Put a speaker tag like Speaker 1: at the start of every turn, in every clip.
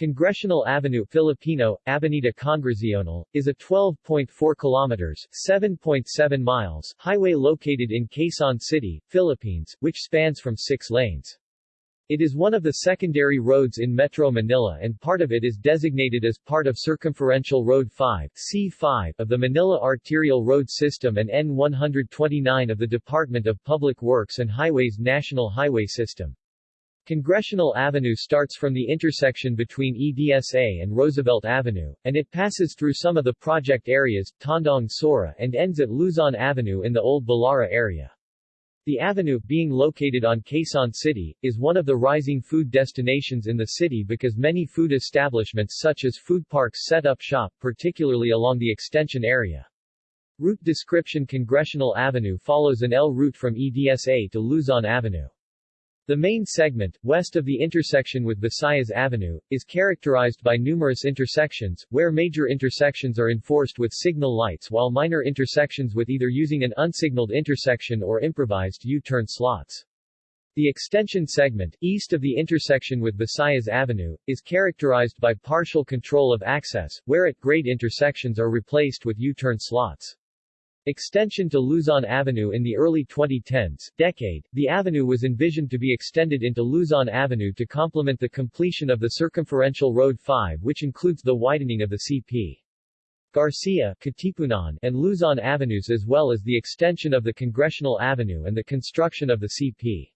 Speaker 1: Congressional Avenue Filipino, Avenida Congresional, is a 12.4 kilometers 7.7 miles highway located in Quezon City, Philippines, which spans from six lanes. It is one of the secondary roads in Metro Manila and part of it is designated as part of Circumferential Road 5 C5 of the Manila Arterial Road System and N129 of the Department of Public Works and Highways National Highway System. Congressional Avenue starts from the intersection between EDSA and Roosevelt Avenue, and it passes through some of the project areas, Tandang Sora and ends at Luzon Avenue in the Old Balara area. The avenue, being located on Quezon City, is one of the rising food destinations in the city because many food establishments such as food parks set up shop, particularly along the extension area. Route description Congressional Avenue follows an L route from EDSA to Luzon Avenue. The main segment, west of the intersection with Visayas Avenue, is characterized by numerous intersections, where major intersections are enforced with signal lights while minor intersections with either using an unsignaled intersection or improvised U-turn slots. The extension segment, east of the intersection with Visayas Avenue, is characterized by partial control of access, where at grade intersections are replaced with U-turn slots. Extension to Luzon Avenue In the early 2010s decade, the avenue was envisioned to be extended into Luzon Avenue to complement the completion of the Circumferential Road 5 which includes the widening of the CP. Garcia, Katipunan, and Luzon Avenues as well as the extension of the Congressional Avenue and the construction of the CP.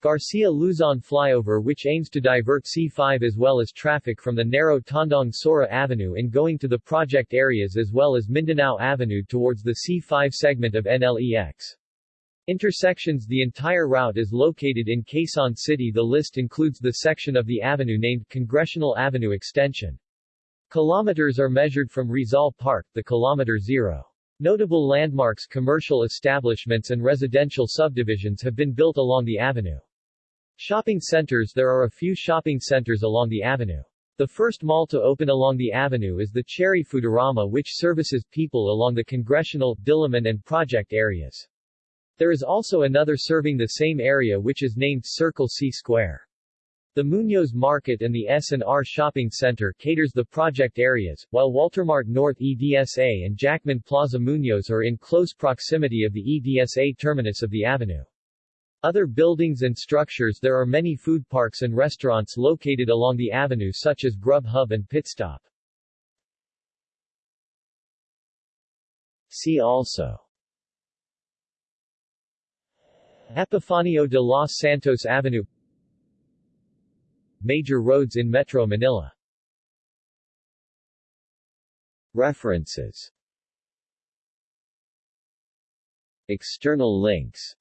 Speaker 1: Garcia-Luzon flyover which aims to divert C5 as well as traffic from the narrow Tandang Sora Avenue in going to the project areas as well as Mindanao Avenue towards the C5 segment of NLEX. Intersections The entire route is located in Quezon City The list includes the section of the avenue named Congressional Avenue Extension. Kilometers are measured from Rizal Park, the kilometer zero. Notable landmarks commercial establishments and residential subdivisions have been built along the avenue. Shopping centers There are a few shopping centers along the avenue. The first mall to open along the avenue is the Cherry Foodarama which services people along the Congressional, Diliman and Project areas. There is also another serving the same area which is named Circle C Square. The Muñoz Market and the S&R Shopping Center caters the project areas, while Waltermart North EDSA and Jackman Plaza Muñoz are in close proximity of the EDSA terminus of the avenue. Other buildings and structures There are many food parks and restaurants located along the avenue such as Grub Hub and Pitstop. See also. Epifanio de los Santos Avenue. Major roads in Metro Manila. References. External links